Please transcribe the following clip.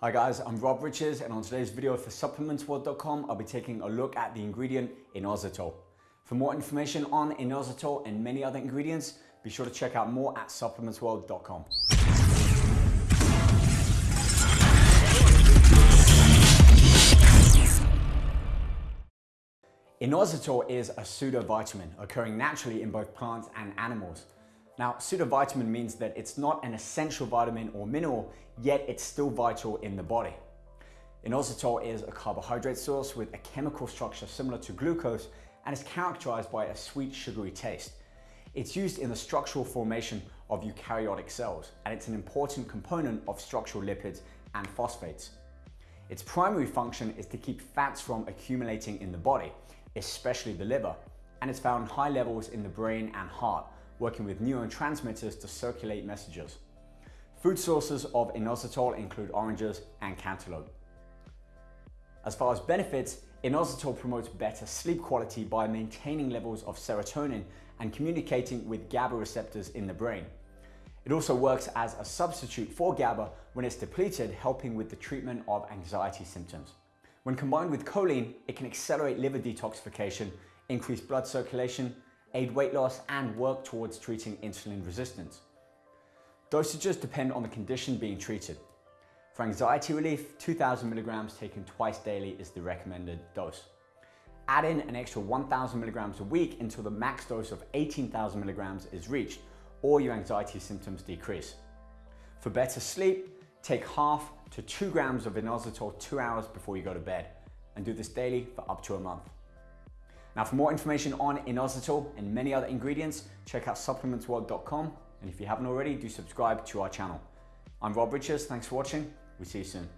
Hi guys, I'm Rob Riches and on today's video for supplementsworld.com I'll be taking a look at the ingredient inositol. For more information on inositol and many other ingredients, be sure to check out more at supplementsworld.com. Inositol is a pseudovitamin occurring naturally in both plants and animals. Now, pseudovitamin means that it's not an essential vitamin or mineral, yet it's still vital in the body. Inositol is a carbohydrate source with a chemical structure similar to glucose and is characterized by a sweet sugary taste. It's used in the structural formation of eukaryotic cells and it's an important component of structural lipids and phosphates. Its primary function is to keep fats from accumulating in the body, especially the liver, and it's found high levels in the brain and heart, working with neurotransmitters to circulate messages. Food sources of inositol include oranges and cantaloupe. As far as benefits, inositol promotes better sleep quality by maintaining levels of serotonin and communicating with GABA receptors in the brain. It also works as a substitute for GABA when it's depleted, helping with the treatment of anxiety symptoms. When combined with choline, it can accelerate liver detoxification, increase blood circulation, aid weight loss, and work towards treating insulin resistance. Dosages depend on the condition being treated. For anxiety relief, 2,000 milligrams taken twice daily is the recommended dose. Add in an extra 1,000 milligrams a week until the max dose of 18,000 milligrams is reached or your anxiety symptoms decrease. For better sleep, take half to two grams of inositol two hours before you go to bed and do this daily for up to a month. Now for more information on inositol and many other ingredients, check out supplementsworld.com and if you haven't already, do subscribe to our channel. I'm Rob Riches, thanks for watching, we see you soon.